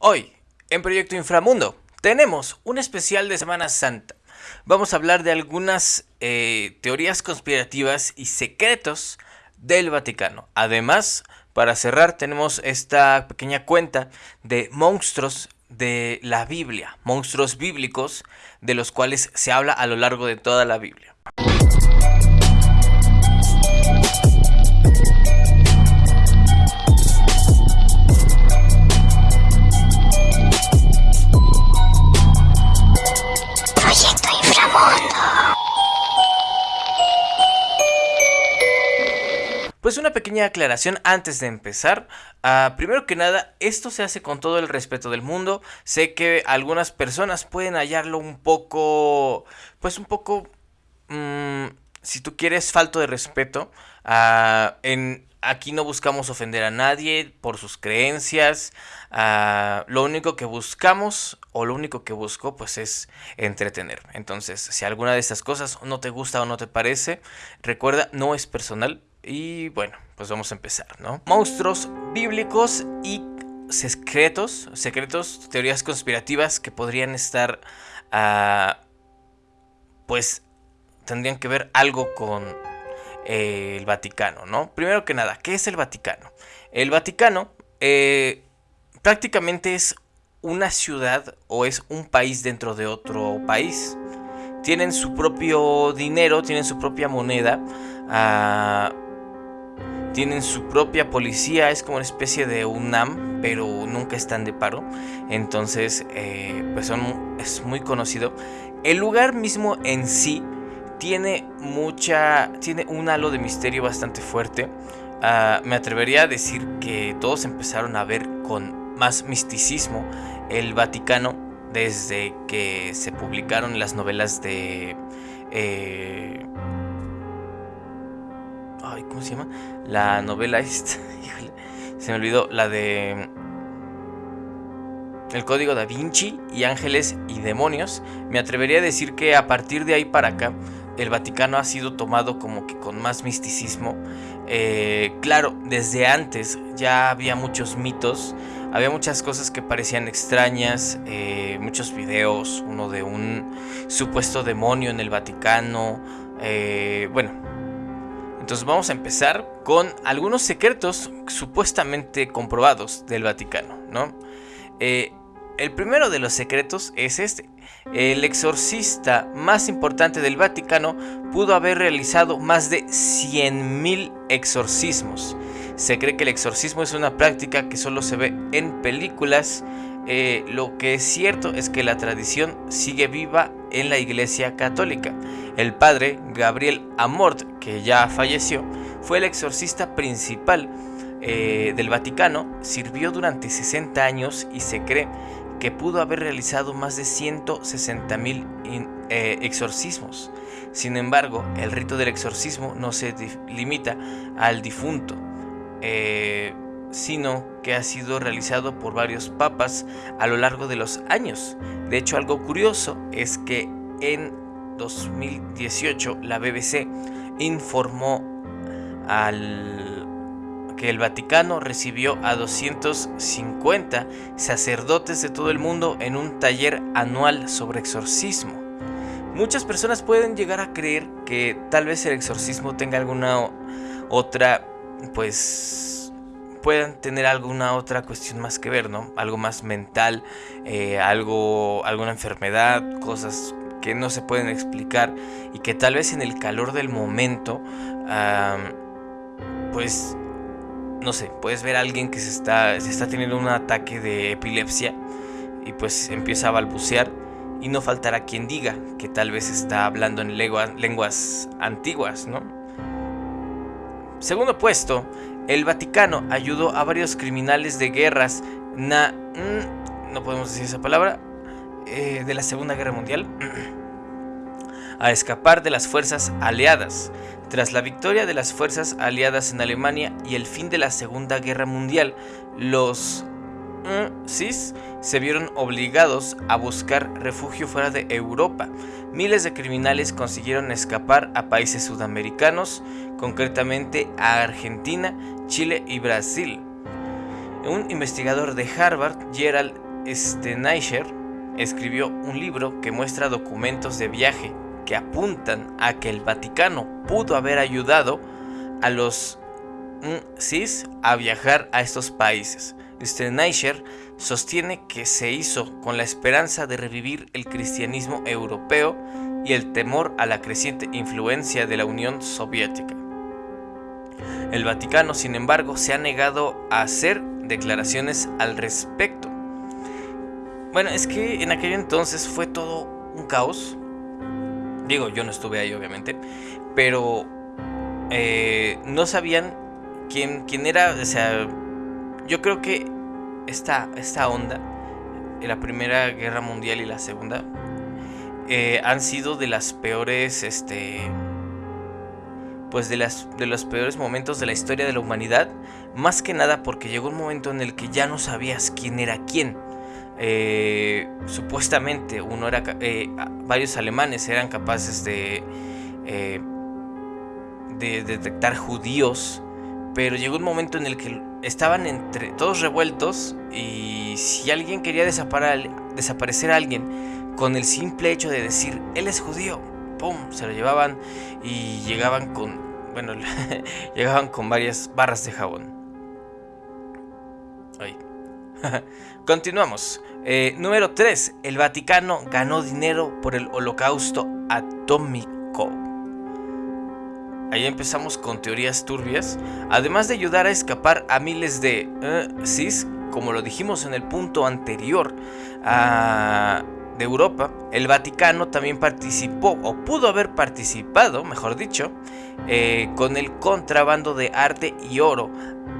Hoy, en Proyecto Inframundo, tenemos un especial de Semana Santa. Vamos a hablar de algunas eh, teorías conspirativas y secretos del Vaticano. Además, para cerrar, tenemos esta pequeña cuenta de monstruos de la Biblia, monstruos bíblicos de los cuales se habla a lo largo de toda la Biblia. Una pequeña aclaración antes de empezar. Uh, primero que nada, esto se hace con todo el respeto del mundo. Sé que algunas personas pueden hallarlo un poco, pues un poco, mmm, si tú quieres, falto de respeto. En, aquí no buscamos ofender a nadie por sus creencias. Uh, lo único que buscamos o lo único que busco pues es entretener. Entonces, si alguna de estas cosas no te gusta o no te parece, recuerda, no es personal, y bueno, pues vamos a empezar, ¿no? Monstruos bíblicos y secretos, secretos, teorías conspirativas que podrían estar, uh, pues, tendrían que ver algo con eh, el Vaticano, ¿no? Primero que nada, ¿qué es el Vaticano? El Vaticano eh, prácticamente es una ciudad o es un país dentro de otro país. Tienen su propio dinero, tienen su propia moneda. Uh, tienen su propia policía, es como una especie de UNAM, pero nunca están de paro. Entonces, eh, pues son, es muy conocido. El lugar mismo en sí tiene mucha, tiene un halo de misterio bastante fuerte. Uh, me atrevería a decir que todos empezaron a ver con más misticismo el Vaticano desde que se publicaron las novelas de eh, ¿cómo se llama? La novela esta. Se me olvidó. La de. El código da Vinci y Ángeles y Demonios. Me atrevería a decir que a partir de ahí para acá. El Vaticano ha sido tomado como que con más misticismo. Eh, claro, desde antes ya había muchos mitos. Había muchas cosas que parecían extrañas. Eh, muchos videos. Uno de un supuesto demonio en el Vaticano. Eh, bueno, entonces vamos a empezar con algunos secretos supuestamente comprobados del Vaticano, ¿no? Eh, el primero de los secretos es este. El exorcista más importante del Vaticano pudo haber realizado más de 100.000 exorcismos. Se cree que el exorcismo es una práctica que solo se ve en películas. Eh, lo que es cierto es que la tradición sigue viva en la Iglesia Católica. El padre Gabriel Amort, que ya falleció, fue el exorcista principal eh, del Vaticano, sirvió durante 60 años y se cree que pudo haber realizado más de 160 mil eh, exorcismos. Sin embargo, el rito del exorcismo no se limita al difunto, sino que ha sido realizado por varios papas a lo largo de los años. De hecho, algo curioso es que en 2018 la BBC informó al que el Vaticano recibió a 250 sacerdotes de todo el mundo en un taller anual sobre exorcismo. Muchas personas pueden llegar a creer que tal vez el exorcismo tenga alguna otra, pues puedan tener alguna otra cuestión más que ver, ¿no? Algo más mental, eh, algo, alguna enfermedad, cosas que no se pueden explicar y que tal vez en el calor del momento, pues, no sé, puedes ver a alguien que se está, se está teniendo un ataque de epilepsia y pues empieza a balbucear y no faltará quien diga que tal vez está hablando en lenguas antiguas, ¿no? Segundo puesto, el Vaticano ayudó a varios criminales de guerras mm, no podemos decir esa palabra, eh, de la Segunda Guerra Mundial a escapar de las fuerzas aliadas. Tras la victoria de las fuerzas aliadas en Alemania y el fin de la Segunda Guerra Mundial, los CIS se vieron obligados a buscar refugio fuera de Europa. Miles de criminales consiguieron escapar a países sudamericanos, concretamente a Argentina, Chile y Brasil. Un investigador de Harvard, Gerald Steinecher escribió un libro que muestra documentos de viaje que apuntan a que el Vaticano pudo haber ayudado a los CIS a viajar a estos países. Steinecher sostiene que se hizo con la esperanza de revivir el cristianismo europeo y el temor a la creciente influencia de la Unión Soviética. El Vaticano, sin embargo, se ha negado a hacer declaraciones al respecto. Bueno, es que en aquel entonces fue todo un caos. Digo, yo no estuve ahí, obviamente. Pero eh, no sabían quién, quién era. O sea, yo creo que esta, esta onda, la Primera Guerra Mundial y la Segunda, eh, han sido de las peores, este, pues de, las, de los peores momentos de la historia de la humanidad, más que nada porque llegó un momento en el que ya no sabías quién era quién. Eh, supuestamente uno era eh, varios alemanes eran capaces de de detectar judíos pero llegó un momento en el que estaban entre todos revueltos y si alguien quería desaparecer a alguien con el simple hecho de decir él es judío ¡pum! Se lo llevaban y llegaban con, bueno, llegaban con varias barras de jabón. Continuamos. Eh, número 3. El Vaticano ganó dinero por el holocausto atómico. Ahí empezamos con teorías turbias. Además de ayudar a escapar a miles de eh, CIS, como lo dijimos en el punto anterior, a de Europa, el Vaticano también participó, o pudo haber participado, mejor dicho, eh, con el contrabando de arte y oro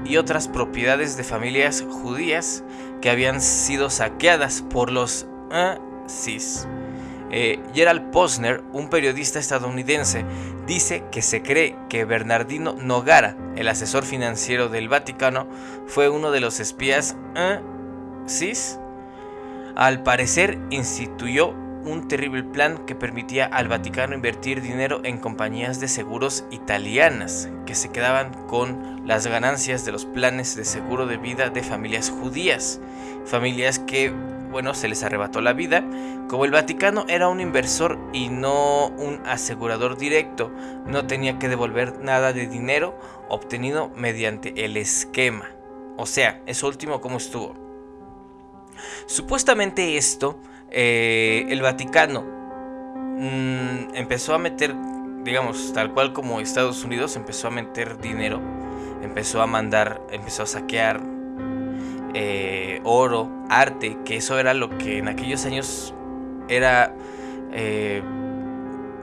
y otras propiedades de familias judías que habían sido saqueadas por los CIS. Eh, Gerald Posner, un periodista estadounidense, dice que se cree que Bernardino Nogara, el asesor financiero del Vaticano, fue uno de los espías CIS al parecer instituyó un terrible plan que permitía al Vaticano invertir dinero en compañías de seguros italianas que se quedaban con las ganancias de los planes de seguro de vida de familias judías, familias que, bueno, se les arrebató la vida. Como el Vaticano era un inversor y no un asegurador directo, no tenía que devolver nada de dinero obtenido mediante el esquema. O sea, eso último como estuvo. Supuestamente esto, eh, el Vaticano mm, empezó a meter, digamos, tal cual como Estados Unidos, empezó a meter dinero, empezó a mandar, empezó a saquear eh, oro, arte, que eso era lo que en aquellos años era... Eh,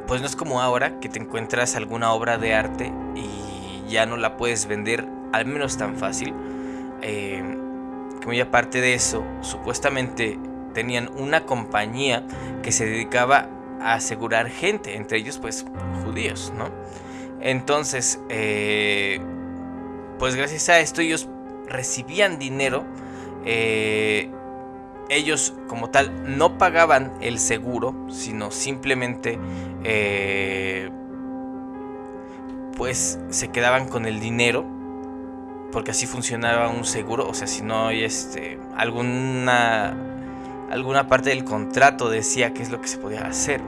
pues no es como ahora que te encuentras alguna obra de arte y ya no la puedes vender, al menos tan fácil muy aparte de eso, supuestamente tenían una compañía que se dedicaba a asegurar gente, entre ellos pues judíos, ¿no? Entonces, eh, pues gracias a esto ellos recibían dinero, eh, ellos como tal no pagaban el seguro, sino simplemente eh, pues se quedaban con el dinero porque así funcionaba un seguro, o sea, si no hay este, alguna, alguna parte del contrato decía qué es lo que se podía hacer.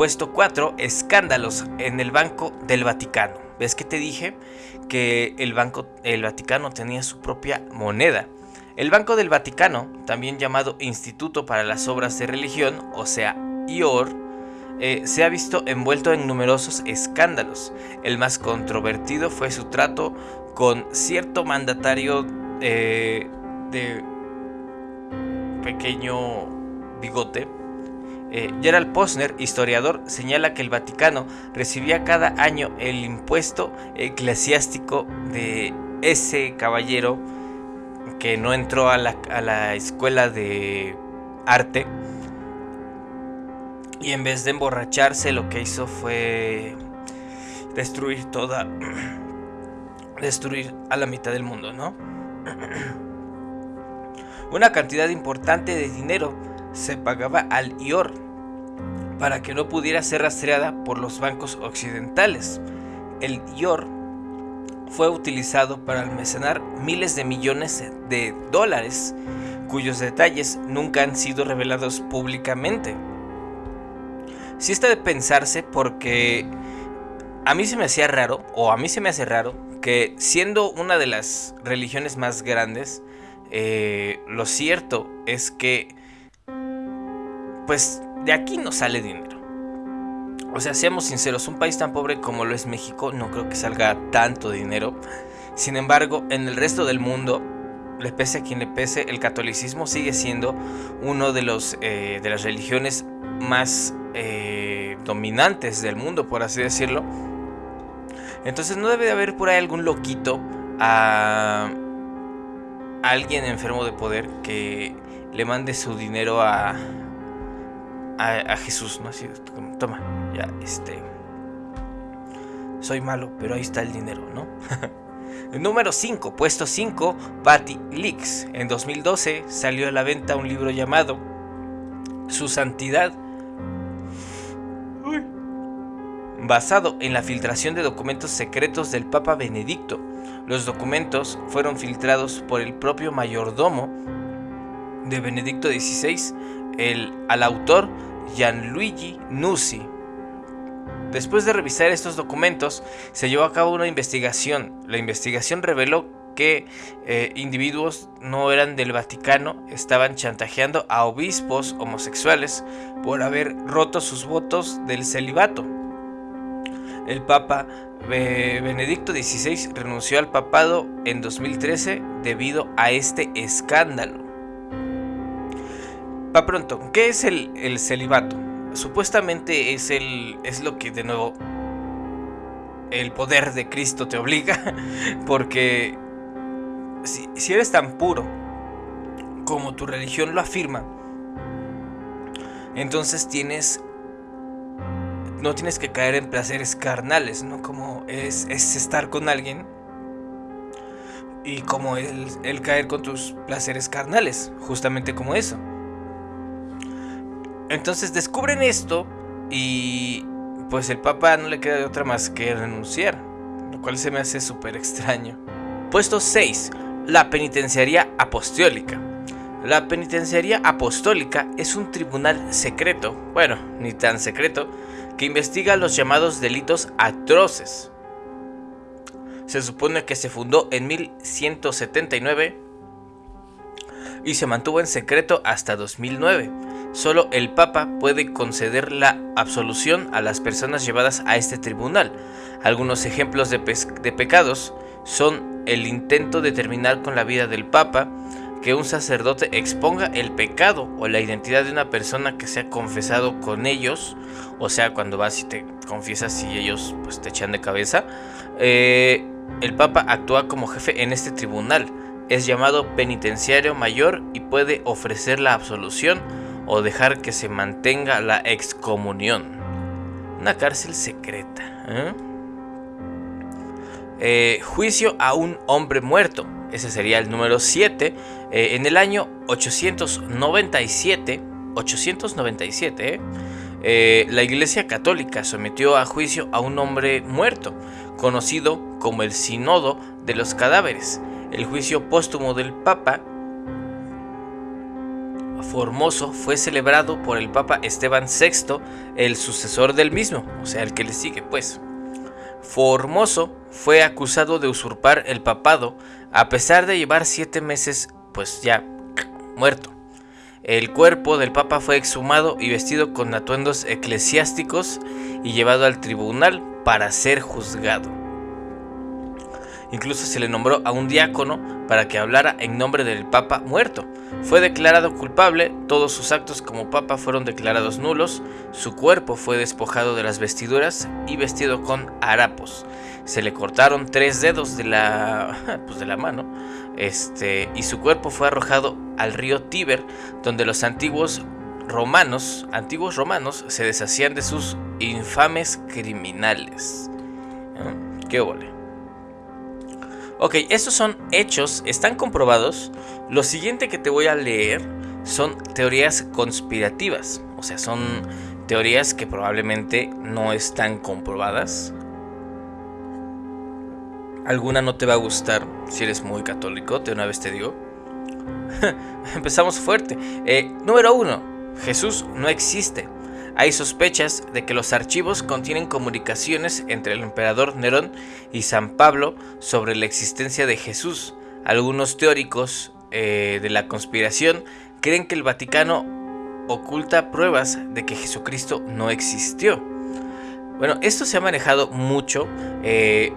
Puesto 4, escándalos en el Banco del Vaticano. ¿Ves que te dije que el Banco el Vaticano tenía su propia moneda? El Banco del Vaticano, también llamado Instituto para las Obras de Religión, o sea, IOR, eh, se ha visto envuelto en numerosos escándalos. El más controvertido fue su trato con cierto mandatario eh, de pequeño bigote. Eh, Gerald Posner, historiador, señala que el Vaticano recibía cada año el impuesto eclesiástico de ese caballero que no entró a la escuela de arte y en vez de emborracharse, lo que hizo fue destruir toda. destruir a la mitad del mundo, ¿no? Una cantidad importante de dinero se pagaba al IOR para que no pudiera ser rastreada por los bancos occidentales. El IOR fue utilizado para almacenar miles de millones de dólares cuyos detalles nunca han sido revelados públicamente. Si está de pensarse porque a mí se me hacía raro, o a mí se me hace raro, que siendo una de las religiones más grandes, eh, lo cierto es que, pues, de aquí no sale dinero. O sea, seamos sinceros, un país tan pobre como lo es México no creo que salga tanto dinero. Sin embargo, en el resto del mundo, le pese a quien le pese, el catolicismo sigue siendo uno de, eh, de las religiones más eh, dominantes del mundo, por así decirlo. Entonces no debe de haber por ahí algún loquito a, alguien enfermo de poder que le mande su dinero a, a, Jesús, ¿no? Así, toma, ya, este... Soy malo, pero ahí está el dinero, ¿no? Número 5, puesto 5, Patty Leaks. En 2012 salió a la venta un libro llamado Su Santidad basado en la filtración de documentos secretos del Papa Benedicto. Los documentos fueron filtrados por el propio mayordomo de Benedicto XVI, el, al autor Gianluigi Nusi. Después de revisar estos documentos, se llevó a cabo una investigación. La investigación reveló que eh, individuos no eran del Vaticano estaban chantajeando a obispos homosexuales por haber roto sus votos del celibato el Papa Benedicto XVI renunció al papado en 2013 debido a este escándalo. Pa pronto, ¿qué es el, celibato? Supuestamente es, el, es lo que de nuevo el poder de Cristo te obliga, porque si, eres tan puro como tu religión lo afirma, entonces tienes no tienes que caer en placeres carnales, ¿no? Como es, estar con alguien y como el, caer con tus placeres carnales, justamente como eso. Entonces descubren esto y pues el Papa no le queda de otra más que renunciar, lo cual se me hace súper extraño. Puesto 6. La penitenciaría apostólica. La penitenciaría apostólica es un tribunal secreto, bueno, ni tan secreto, que investiga los llamados delitos atroces. Se supone que se fundó en 1179 y se mantuvo en secreto hasta 2009. Solo el Papa puede conceder la absolución a las personas llevadas a este tribunal. Algunos ejemplos de, pecados son el intento de terminar con la vida del Papa, que un sacerdote exponga el pecado o la identidad de una persona que se ha confesado con ellos, o sea, cuando vas y te confiesas y ellos pues, te echan de cabeza, eh, el Papa actúa como jefe en este tribunal. Es llamado penitenciario mayor y puede ofrecer la absolución o dejar que se mantenga la excomunión. Una cárcel secreta. ¿eh? Eh, juicio a un hombre muerto ese sería el número 7, eh, en el año 897, 897, eh, eh, la Iglesia Católica sometió a juicio a un hombre muerto, conocido como el Sínodo de los Cadáveres. El juicio póstumo del Papa Formoso fue celebrado por el Papa Esteban VI, el sucesor del mismo, o sea, el que le sigue, pues. Formoso fue acusado de usurpar el papado a pesar de llevar siete meses pues ya muerto. El cuerpo del papa fue exhumado y vestido con atuendos eclesiásticos y llevado al tribunal para ser juzgado. Incluso se le nombró a un diácono para que hablara en nombre del Papa muerto. Fue declarado culpable, todos sus actos como Papa fueron declarados nulos, su cuerpo fue despojado de las vestiduras y vestido con harapos. Se le cortaron tres dedos de la, pues de la mano este, y su cuerpo fue arrojado al río Tíber, donde los antiguos romanos, antiguos romanos se deshacían de sus infames criminales. ¿Qué ole? Ok, estos son hechos, están comprobados. Lo siguiente que te voy a leer son teorías conspirativas. O sea, son teorías que probablemente no están comprobadas. Alguna no te va a gustar si eres muy católico, de una vez te digo. Empezamos fuerte. Eh, número 1. Jesús no existe. Hay sospechas de que los archivos contienen comunicaciones entre el emperador Nerón y San Pablo sobre la existencia de Jesús. Algunos teóricos eh, de la conspiración creen que el Vaticano oculta pruebas de que Jesucristo no existió. Bueno, esto se ha manejado mucho. Eh,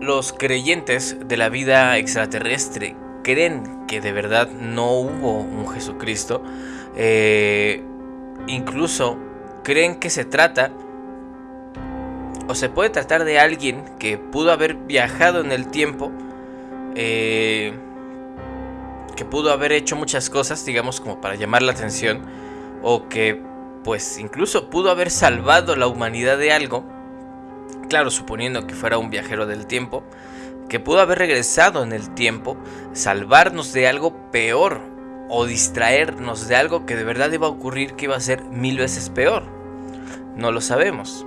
los creyentes de la vida extraterrestre creen que de verdad no hubo un Jesucristo. Eh, incluso creen que se trata o se puede tratar de alguien que pudo haber viajado en el tiempo, eh, que pudo haber hecho muchas cosas, digamos, como para llamar la atención, o que pues incluso pudo haber salvado la humanidad de algo, claro, suponiendo que fuera un viajero del tiempo, que pudo haber regresado en el tiempo, salvarnos de algo peor o distraernos de algo que de verdad iba a ocurrir que iba a ser mil veces peor. No lo sabemos.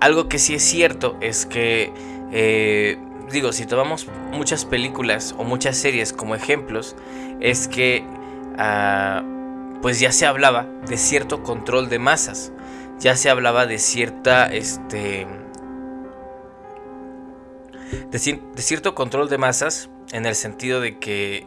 Algo que sí es cierto es que, eh, digo, si tomamos muchas películas o muchas series como ejemplos, es que ah, pues ya se hablaba de cierto control de masas, ya se hablaba de cierta, este, de, cierto control de masas, en el sentido de que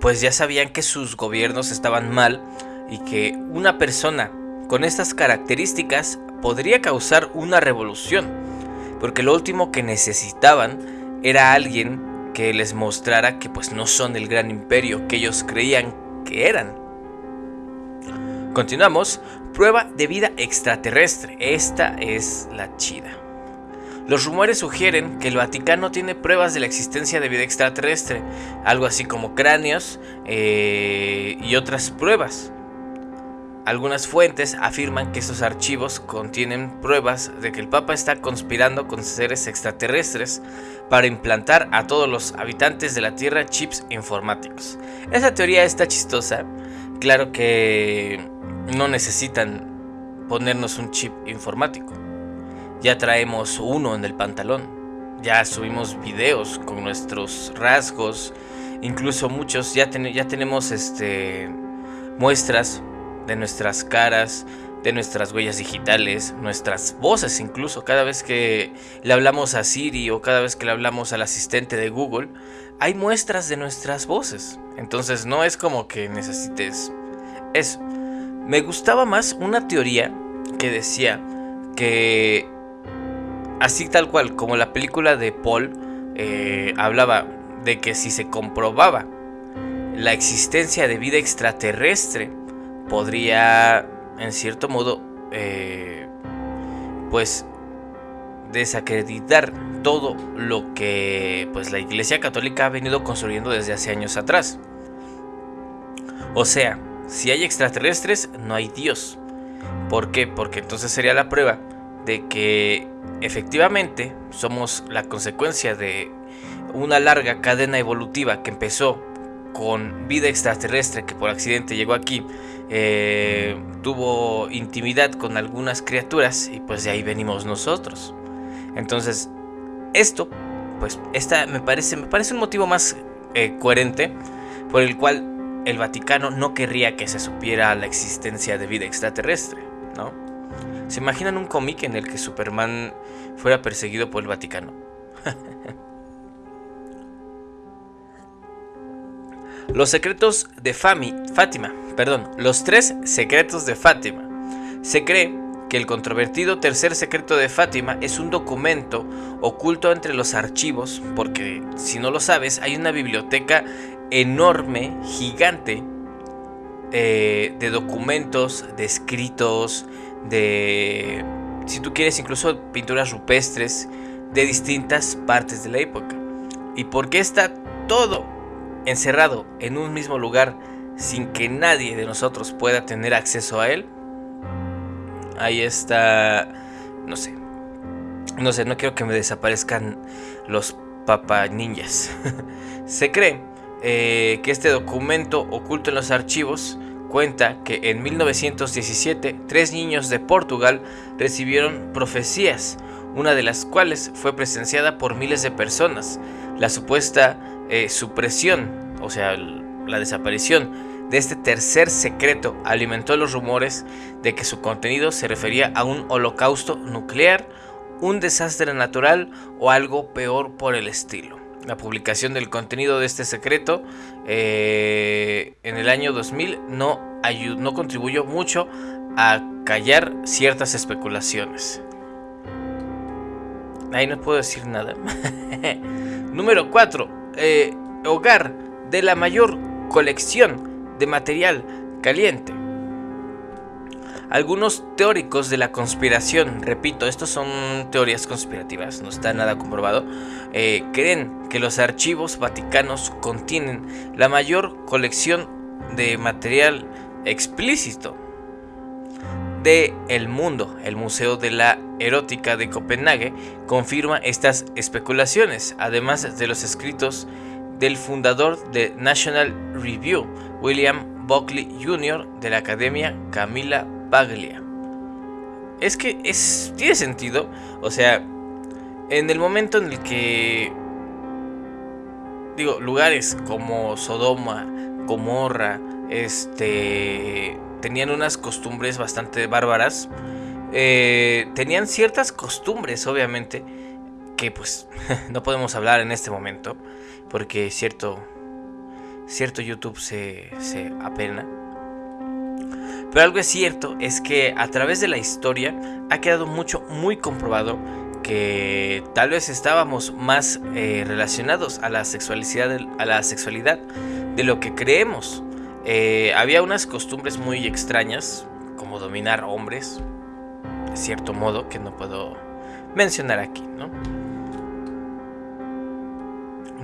pues ya sabían que sus gobiernos estaban mal y que una persona con estas características podría causar una revolución, porque lo último que necesitaban era alguien que les mostrara que pues no son el gran imperio que ellos creían que eran. Continuamos, prueba de vida extraterrestre. Esta es la chida. Los rumores sugieren que el Vaticano tiene pruebas de la existencia de vida extraterrestre, algo así como cráneos eh, y otras pruebas. Algunas fuentes afirman que estos archivos contienen pruebas de que el Papa está conspirando con seres extraterrestres para implantar a todos los habitantes de la Tierra chips informáticos. Esa teoría está chistosa. Claro que no necesitan ponernos un chip informático ya traemos uno en el pantalón, ya subimos videos con nuestros rasgos, incluso muchos ya, ya tenemos este, muestras de nuestras caras, de nuestras huellas digitales, nuestras voces incluso, cada vez que le hablamos a Siri o cada vez que le hablamos al asistente de Google, hay muestras de nuestras voces. Entonces no es como que necesites eso. Me gustaba más una teoría que decía que Así tal cual, como la película de Paul eh, hablaba de que si se comprobaba la existencia de vida extraterrestre, podría, en cierto modo, eh, pues desacreditar todo lo que pues la Iglesia Católica ha venido construyendo desde hace años atrás. O sea, si hay extraterrestres, no hay Dios. ¿Por qué? Porque entonces sería la prueba de que efectivamente somos la consecuencia de una larga cadena evolutiva que empezó con vida extraterrestre que por accidente llegó aquí, eh, tuvo intimidad con algunas criaturas y pues de ahí venimos nosotros. Entonces, esto, pues, esta me parece, me parece un motivo más eh, coherente por el cual el Vaticano no querría que se supiera la existencia de vida extraterrestre, ¿no? ¿Se imaginan un cómic en el que Superman fuera perseguido por el Vaticano? los secretos de Fami, Fátima, perdón, los tres secretos de Fátima. Se cree que el controvertido tercer secreto de Fátima es un documento oculto entre los archivos, porque si no lo sabes, hay una biblioteca enorme, gigante, eh, de documentos, de escritos, de, si tú quieres, incluso pinturas rupestres de distintas partes de la época. ¿Y por qué está todo encerrado en un mismo lugar sin que nadie de nosotros pueda tener acceso a él? Ahí está, no sé, no sé, no quiero que me desaparezcan los papa ninjas. Se cree eh, que este documento oculto en los archivos cuenta que en 1917 tres niños de Portugal recibieron profecías, una de las cuales fue presenciada por miles de personas. La supuesta eh, supresión o sea, la desaparición de este tercer secreto alimentó los rumores de que su contenido se refería a un holocausto nuclear, un desastre natural o algo peor por el estilo. La publicación del contenido de este secreto eh, en el año 2000 no, no contribuyó mucho a callar ciertas especulaciones. Ahí no puedo decir nada. Número 4. Eh, hogar de la mayor colección de material caliente. Algunos teóricos de la conspiración, repito, estos son teorías conspirativas, no está nada comprobado, eh, creen que los archivos vaticanos contienen la mayor colección de material explícito de El Mundo, el Museo de la Erótica de Copenhague, confirma estas especulaciones, además de los escritos del fundador de National Review, William Buckley Jr. de la Academia Camila Paglia. Es que tiene sentido, o sea, en el momento en el que, digo, lugares como Sodoma, Gomorra, este, tenían unas costumbres bastante bárbaras. Eh, tenían ciertas costumbres, obviamente, que pues no podemos hablar en este momento, porque cierto, cierto YouTube se, se apena. Pero algo es cierto es que a través de la historia ha quedado mucho, muy comprobado que tal vez estábamos más eh, relacionados a la sexualidad, a la sexualidad de lo que creemos. Eh, había unas costumbres muy extrañas, como dominar hombres, de cierto modo, que no puedo mencionar aquí, ¿no?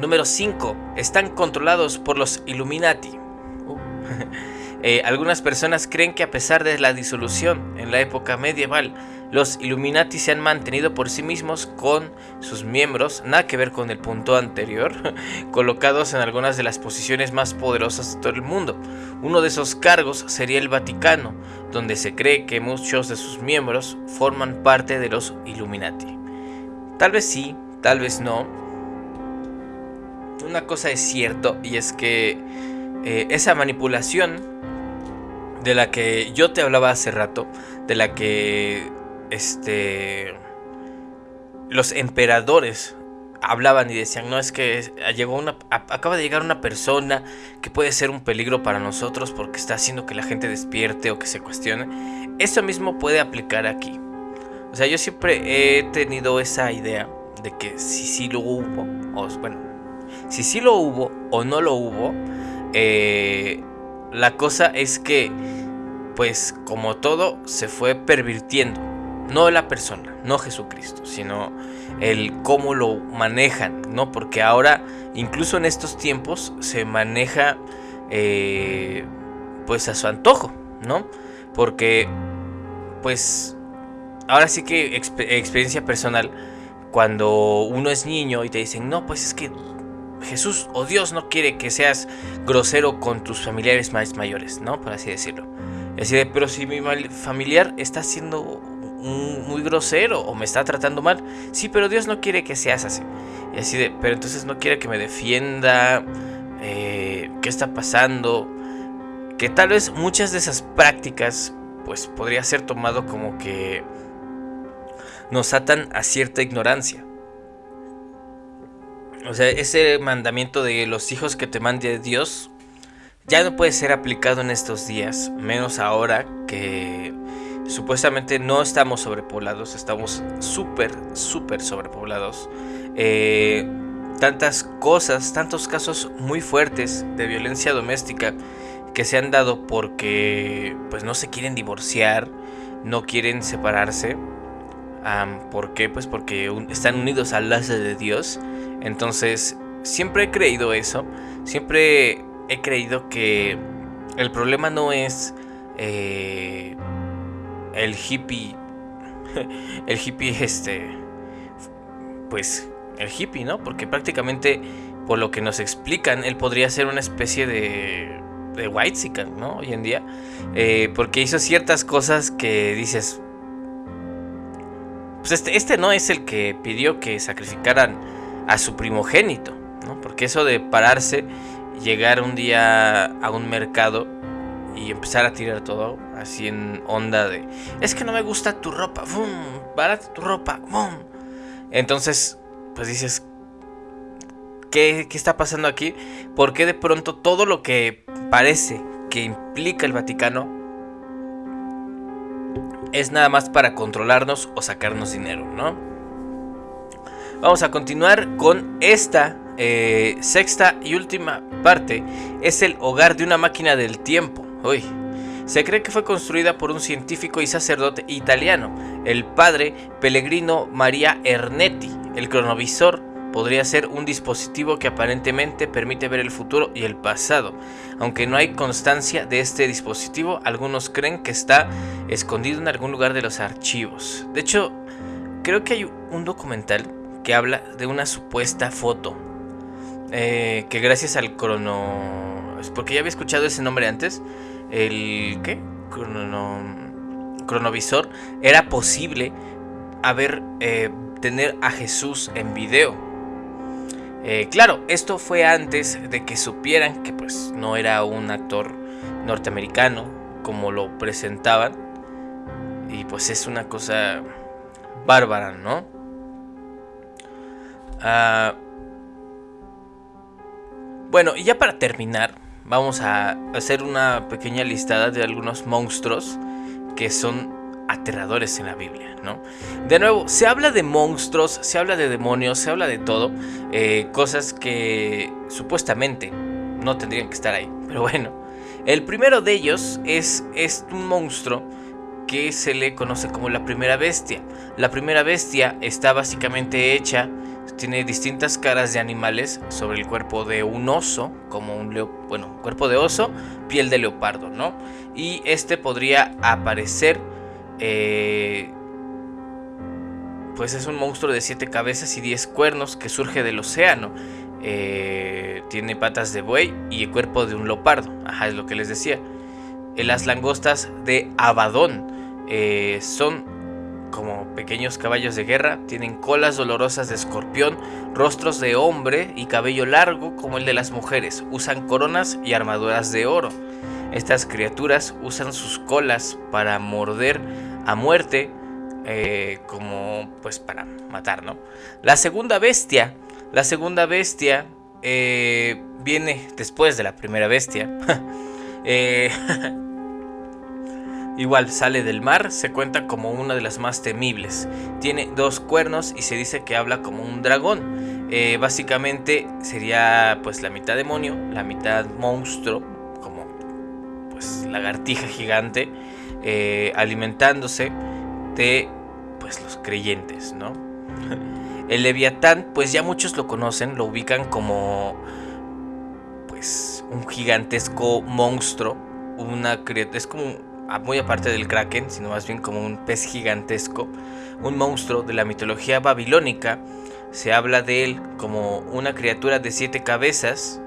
Número 5. Están controlados por los Illuminati. Uh. Eh, algunas personas creen que a pesar de la disolución en la época medieval, los Illuminati se han mantenido por sí mismos con sus miembros, nada que ver con el punto anterior, colocados en algunas de las posiciones más poderosas de todo el mundo. Uno de esos cargos sería el Vaticano, donde se cree que muchos de sus miembros forman parte de los Illuminati. Tal vez sí, tal vez no. Una cosa es cierto y es que eh, esa manipulación de la que yo te hablaba hace rato, de la que este los emperadores hablaban y decían, no es que llegó una, acaba de llegar una persona que puede ser un peligro para nosotros porque está haciendo que la gente despierte o que se cuestione. Eso mismo puede aplicar aquí. O sea, yo siempre he tenido esa idea de que si sí lo hubo, bueno, si sí lo hubo o no lo hubo, eh, la cosa es que, pues como todo, se fue pervirtiendo. No la persona, no Jesucristo, sino el cómo lo manejan, ¿no? Porque ahora, incluso en estos tiempos, se maneja eh, pues a su antojo, ¿no? Porque, pues, ahora sí que experiencia personal, cuando uno es niño y te dicen, no, pues es que Jesús o Dios no quiere que seas grosero con tus familiares más mayores, ¿no? Por así decirlo. Así de, pero si mi familiar está siendo muy grosero o me está tratando mal, sí, pero Dios no quiere que seas así. Y así de, pero entonces no quiere que me defienda, eh, ¿qué está pasando? Que tal vez muchas de esas prácticas, pues podría ser tomado como que nos atan a cierta ignorancia. O sea, ese mandamiento de los hijos que te mande Dios ya no puede ser aplicado en estos días, menos ahora que supuestamente no estamos sobrepoblados, estamos súper, súper sobrepoblados. Eh, tantas cosas, tantos casos muy fuertes de violencia doméstica que se han dado porque pues no se quieren divorciar, no quieren separarse. ¿Por qué? Pues porque están unidos al lazo de Dios entonces, siempre he creído eso. Siempre he creído que el problema no es eh, el hippie. El hippie, este. Pues el hippie, ¿no? Porque prácticamente, por lo que nos explican, él podría ser una especie de. de white ¿no? Hoy en día. Eh, porque hizo ciertas cosas que dices. Pues este, este no es el que pidió que sacrificaran a su primogénito, ¿no? Porque eso de pararse llegar un día a un mercado y empezar a tirar todo así en onda de es que no me gusta tu ropa, ¡Bum! barata tu ropa, ¡Bum! entonces pues dices ¿qué, ¿qué está pasando aquí? ¿Por qué de pronto todo lo que parece que implica el Vaticano es nada más para controlarnos o sacarnos dinero, ¿no? Vamos a continuar con esta eh, sexta y última parte. Es el hogar de una máquina del tiempo. Uy. Se cree que fue construida por un científico y sacerdote italiano, el padre Pellegrino Maria Ernetti. El cronovisor podría ser un dispositivo que aparentemente permite ver el futuro y el pasado. Aunque no hay constancia de este dispositivo, algunos creen que está escondido en algún lugar de los archivos. De hecho, creo que hay un documental que habla de una supuesta foto. Eh, que gracias al crono... Porque ya había escuchado ese nombre antes. El... ¿Qué? Crono... Cronovisor. Era posible haber... Eh, tener a Jesús en video. Eh, claro, esto fue antes de que supieran que pues no era un actor norteamericano como lo presentaban. Y pues es una cosa bárbara, ¿no? Ah, bueno, y ya para terminar, vamos a hacer una pequeña listada de algunos monstruos que son aterradores en la Biblia, ¿no? De nuevo, se habla de monstruos, se habla de demonios, se habla de todo, eh, cosas que supuestamente no tendrían que estar ahí, pero bueno. El primero de ellos es, es un monstruo que se le conoce como la primera bestia. La primera bestia está básicamente hecha, tiene distintas caras de animales sobre el cuerpo de un oso, como un leo, bueno, cuerpo de oso, piel de leopardo, ¿no? Y este podría aparecer eh, pues es un monstruo de siete cabezas y diez cuernos que surge del océano. Eh, tiene patas de buey y el cuerpo de un leopardo. Ajá, es lo que les decía. Eh, las langostas de Abadón son pequeños caballos de guerra. Tienen colas dolorosas de escorpión, rostros de hombre y cabello largo como el de las mujeres. Usan coronas y armaduras de oro. Estas criaturas usan sus colas para morder a muerte eh, como pues para matar, ¿no? La segunda bestia, la segunda bestia eh, viene después de la primera bestia. Eh, igual sale del mar, se cuenta como una de las más temibles. Tiene dos cuernos y se dice que habla como un dragón. básicamente sería pues la mitad demonio, la mitad monstruo, como pues lagartija gigante. Eh, alimentándose de pues los creyentes, ¿no? El Leviatán, pues ya muchos lo conocen, lo ubican como pues un gigantesco monstruo, una es como muy aparte del kraken, sino más bien como un pez gigantesco, un monstruo de la mitología babilónica. Se habla de él como una criatura de siete cabezas,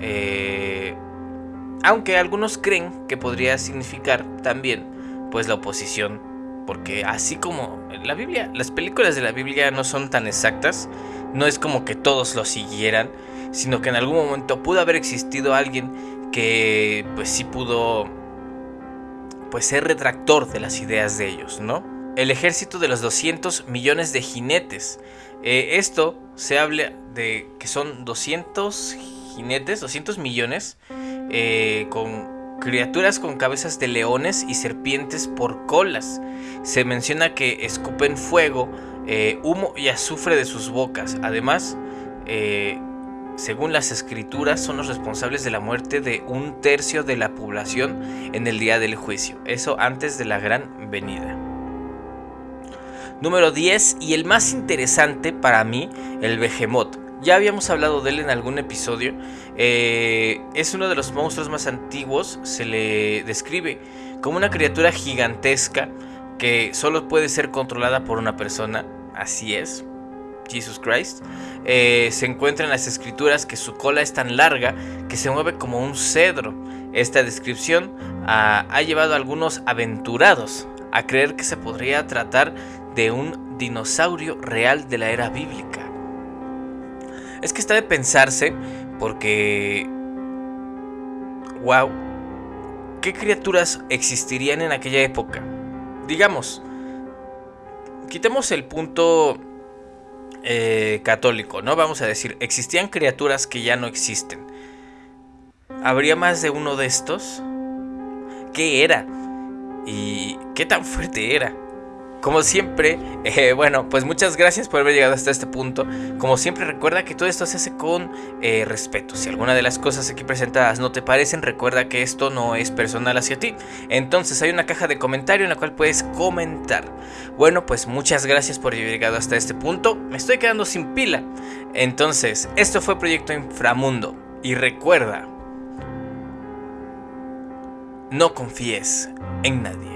eh, aunque algunos creen que podría significar también pues la oposición, porque así como la Biblia, las películas de la Biblia no son tan exactas, no es como que todos lo siguieran, sino que en algún momento pudo haber existido alguien que pues sí pudo pues ser retractor de las ideas de ellos, ¿no? El ejército de los 200 millones de jinetes. Eh, esto se habla de que son 200 jinetes, 200 millones eh, con criaturas con cabezas de leones y serpientes por colas. Se menciona que escupen fuego, eh, humo y azufre de sus bocas. Además, eh, según las escrituras, son los responsables de la muerte de un tercio de la población en el día del juicio. Eso antes de la gran venida. Número 10 y el más interesante para mí, el Behemoth. Ya habíamos hablado de él en algún episodio. Eh, es uno de los monstruos más antiguos. Se le describe como una criatura gigantesca que solo puede ser controlada por una persona. Así es. Jesus Christ. Eh, se encuentra en las escrituras que su cola es tan larga que se mueve como un cedro. Esta descripción ha, ha llevado a algunos aventurados a creer que se podría tratar de un dinosaurio real de la era bíblica. Es que está de pensarse porque wow, ¿qué criaturas existirían en aquella época? Digamos, quitemos el punto eh, católico, ¿no? Vamos a decir, existían criaturas que ya no existen. ¿Habría más de uno de estos? ¿Qué era? ¿Y qué tan fuerte era? Como siempre, eh, bueno, pues muchas gracias por haber llegado hasta este punto. Como siempre, recuerda que todo esto se hace con eh, respeto. Si alguna de las cosas aquí presentadas no te parecen, recuerda que esto no es personal hacia ti. Entonces hay una caja de comentario en la cual puedes comentar. Bueno, pues muchas gracias por haber llegado hasta este punto. Me estoy quedando sin pila. Entonces, esto fue Proyecto Inframundo. Y recuerda, no confíes en nadie.